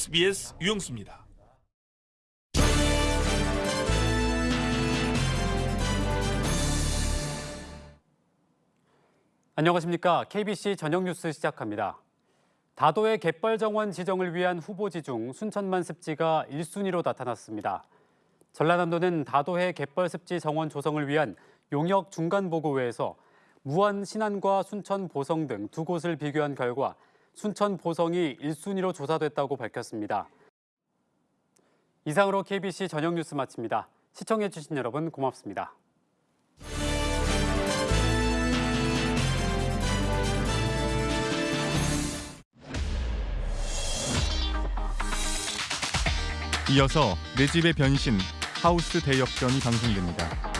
SBS 유영수입니다. 안녕하십니까. KBC 저녁 뉴스 시작합니다. 다도의 갯벌 정원 지정을 위한 후보지 중 순천만 습지가 1순위로 나타났습니다. 전라남도는 다도해 갯벌 습지 정원 조성을 위한 용역 중간 보고회에서 무안 신안과 순천 보성 등 두 곳을 비교한 결과 순천 보성이 1순위로 조사됐다고 밝혔습니다. 이상으로 KBC 저녁 뉴스 마칩니다. 시청해주신 여러분 고맙습니다. 이어서 내 집의 변신 하우스 대역전이 방송됩니다.